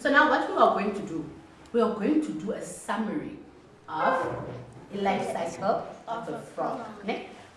So now what we are going to do, we are going to do a summary of a life cycle of the frog. Ne?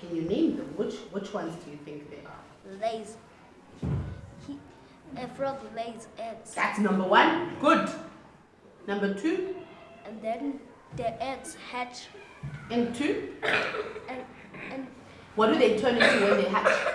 Can you name them? Which which ones do you think they are? Lays. a frog lays eggs. That's number one. Good. Number two. And then the eggs hatch. Into? And, and what do they turn into when they hatch?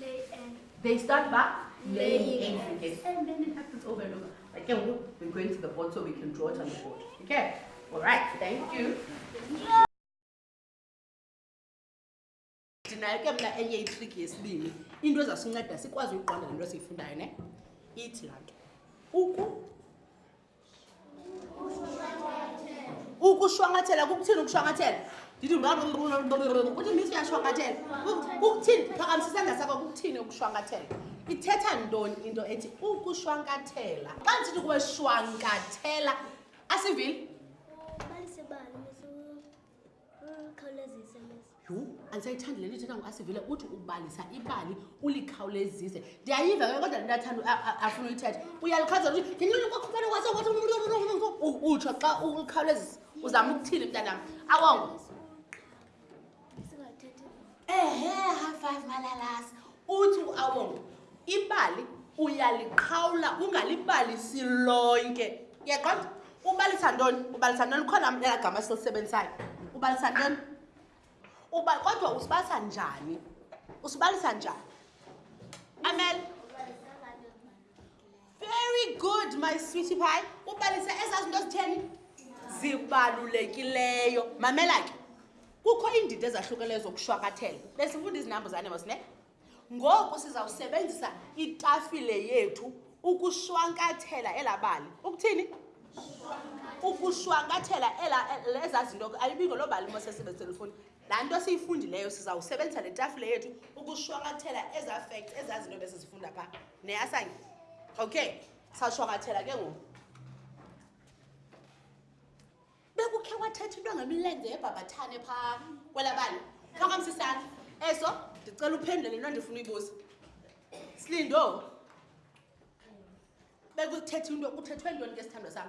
Lay and. They start by laying eggs. And then it happens over and over. Okay, we're going to the board so we can draw it on the board. Okay. All right. Thank you. nayo ke mna enye itriki yesibini into ezasinceda sikwazi uyiqonda le nto esiyifundayo ne ithi laa nto uku ukushwankathela kukuthini ukushwankathela ndithi uthi misi uyashwankathela kukuthini phakamisa isandla sakho kukuthini ukushwankathela ithetha ntoni into ethi ukushwankathela xa ndisithi kuwe shwankathela asivile ukhawulezise yho andisayithandi le nto ithetha ngoasivile uthi ubalisa ibali ulikhawulezise ndiyayiva ke kodwa lento athanda afuna uyithetha uyalukhawuleza uthi ndinilukwakhubana kwase wathi utsho xa ulikhawulezisa uzama ukuthini mntanam awongo ehe half five malalasi uthi uawonga ibali uyaliqhawula ungalibalisi lonke yaqonda ubalisa ntoni ubalisa ntoni khona elagama silisebenzisayo ubalisa ntoni uba kodwa usibalisa njani usibalisa njani amele Very good, my sweetie pie. Ubalisa ezaa zinto zitheni? Zibalulekileyo. Mamela ke. Kukho iindidi ezahlukeneyo zokushwakathela. Besifunda izinambuzane mos ne? Ngoku sizawusebenzisa itafile yethu ukushwankathela elabali. Ukuthini? Ukushwankathela ela leza zinto ayibingo loo bali mos esebenzisela ufuni. laa nto siyifundileyo sizawusebenzisa le tafile yethu ukushwankathela ezaa facts ezaa zinto besizifunda phaa neyasange okay sashwankathela ke ngoku bekukhe wathetha into ngemilenze yebhabhathane phaa kwela bani phakamsisana eso ndicela uphendule le nto ndifuna uyibuza silindo bekuthetha into kuthethwe ntoni ke sithandwa sam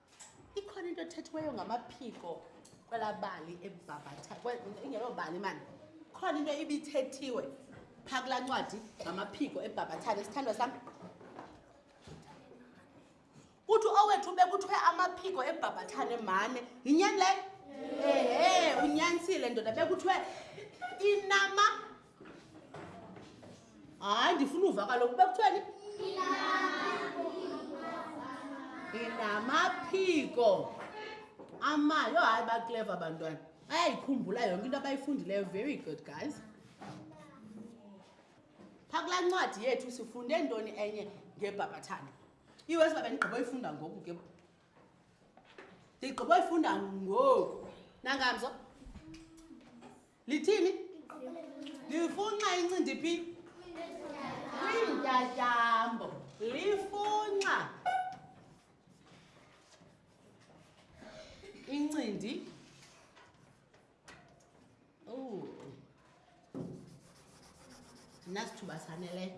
ikhona into ethethiweyo ngamaphiko kwelaa bali ebhabhatha ingeloo bali mani khona into ibithethiwe phaa kulaa ncwadi ngamaphiko ebhabhathane sithandwa sam kuthi owethu bekuthiwe amaphiko ebhabhathane mane yinyani leyo ehe unyanisile ndoda bekuthiwe inama hayi ndifuna uva kaloku uba kuthiweni inamaphiko amayo hayi bakleva abantwana bayayikhumbula yonke into abayifundileyo very good guys pha kulaa ncwadi yethu sifunde ntoni enye ngebhabhathane iwesi babe ndigqiba oyifunda ngoku ke ndigqiba oyifunda ngoku nangamzo lithini lifunxa incindi phi kwiintyatyambo lifunxa incindi oh nasithuba saneleyo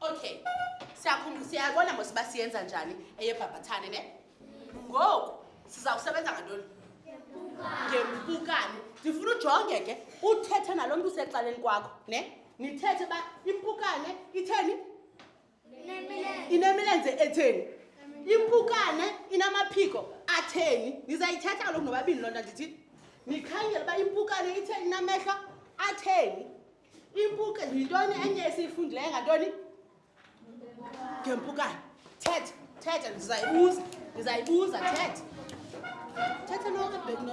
okay siyakhumbula siyabona mos uba siyenza njani eyebhabhathane ne ngoku sizawusebenza ngantoni ngempukane ndifuna ujonge ke uthethe nalo mntu usexaleni kwakho ne nithethe uba impukane itheni inemilenze etheni impukane inamaphiko atheni nizayithetha kaloku nobabini loo nto ndithi nikhangele uba impukane itheni inamehlo atheni impuke yintoni enye esiyifundileyo ngantoni ngempukane thetha thetha ndizayibuza ndizayibuza thetha thetha nokebhekno